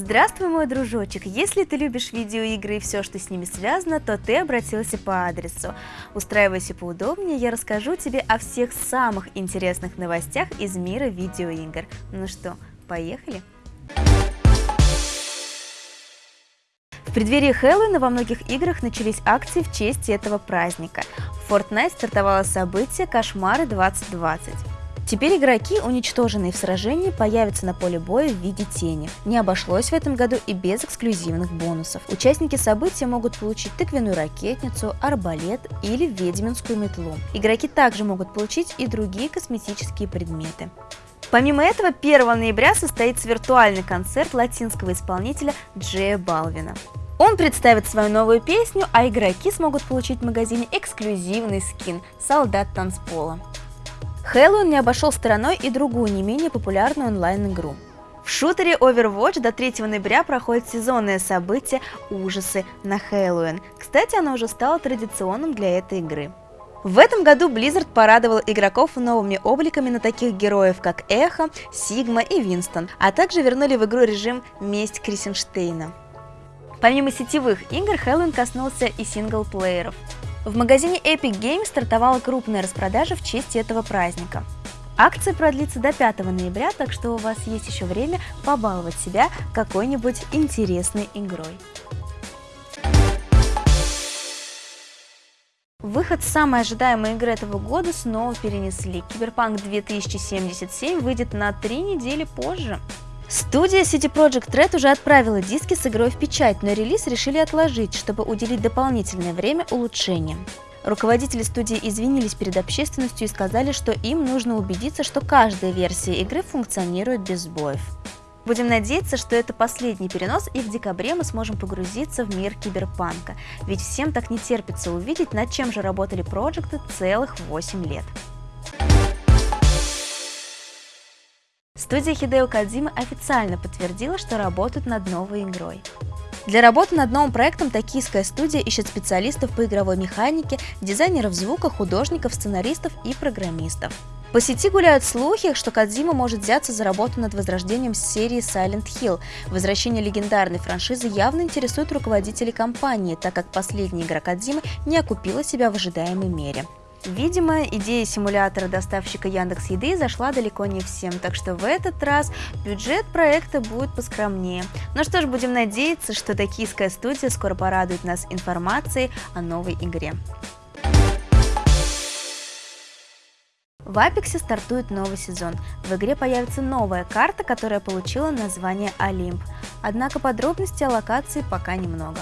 Здравствуй, мой дружочек! Если ты любишь видеоигры и все, что с ними связано, то ты обратился по адресу. Устраивайся поудобнее, я расскажу тебе о всех самых интересных новостях из мира видеоигр. Ну что, поехали? В преддверии Хэллоуина во многих играх начались акции в честь этого праздника. В Fortnite стартовало событие «Кошмары 2020». Теперь игроки, уничтоженные в сражении, появятся на поле боя в виде тени. Не обошлось в этом году и без эксклюзивных бонусов. Участники события могут получить тыквенную ракетницу, арбалет или ведьминскую метлу. Игроки также могут получить и другие косметические предметы. Помимо этого, 1 ноября состоится виртуальный концерт латинского исполнителя Джея Балвина. Он представит свою новую песню, а игроки смогут получить в магазине эксклюзивный скин «Солдат танцпола». Хэллоуин не обошел стороной и другую не менее популярную онлайн-игру. В шутере Overwatch до 3 ноября проходит сезонное событие «Ужасы на Хэллоуин». Кстати, оно уже стало традиционным для этой игры. В этом году Blizzard порадовал игроков новыми обликами на таких героев, как Эхо, Сигма и Винстон, а также вернули в игру режим «Месть Крисенштейна». Помимо сетевых игр, Хэллоуин коснулся и синглплееров. В магазине Epic Games стартовала крупная распродажа в честь этого праздника. Акция продлится до 5 ноября, так что у вас есть еще время побаловать себя какой-нибудь интересной игрой. Выход самой ожидаемой игры этого года снова перенесли. Киберпанк 2077 выйдет на три недели позже. Студия City Project Red уже отправила диски с игрой в печать, но релиз решили отложить, чтобы уделить дополнительное время улучшениям. Руководители студии извинились перед общественностью и сказали, что им нужно убедиться, что каждая версия игры функционирует без сбоев. Будем надеяться, что это последний перенос, и в декабре мы сможем погрузиться в мир киберпанка, ведь всем так не терпится увидеть, над чем же работали проекты целых 8 лет. Студия Хидео Кадзима официально подтвердила, что работают над новой игрой. Для работы над новым проектом токийская студия ищет специалистов по игровой механике, дизайнеров звука, художников, сценаристов и программистов. По сети гуляют слухи, что Кадзима может взяться за работу над возрождением серии Silent Hill. Возвращение легендарной франшизы явно интересует руководителей компании, так как последняя игра Кадзимы не окупила себя в ожидаемой мере. Видимо, идея симулятора доставщика Яндекс Еды зашла далеко не всем, так что в этот раз бюджет проекта будет поскромнее. Ну что ж, будем надеяться, что токийская студия скоро порадует нас информацией о новой игре. В Апексе стартует новый сезон. В игре появится новая карта, которая получила название Олимп. Однако подробностей о локации пока немного.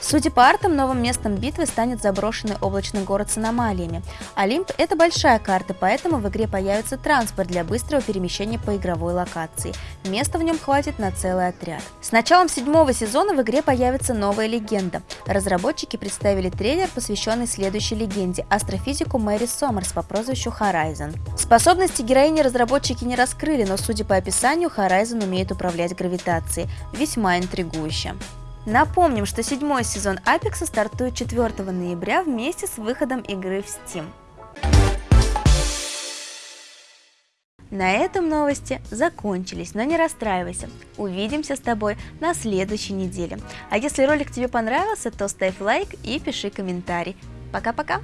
Судя по артам, новым местом битвы станет заброшенный облачный город с аномалиями. Олимп – это большая карта, поэтому в игре появится транспорт для быстрого перемещения по игровой локации. Места в нем хватит на целый отряд. С началом седьмого сезона в игре появится новая легенда. Разработчики представили трейлер, посвященный следующей легенде – астрофизику Мэри Сомерс по прозвищу Horizon. Способности героини разработчики не раскрыли, но судя по описанию, Horizon умеет управлять гравитацией. Весьма интригующе. Напомним, что седьмой сезон Apex стартует 4 ноября вместе с выходом игры в Steam. На этом новости закончились, но не расстраивайся. Увидимся с тобой на следующей неделе. А если ролик тебе понравился, то ставь лайк и пиши комментарий. Пока-пока!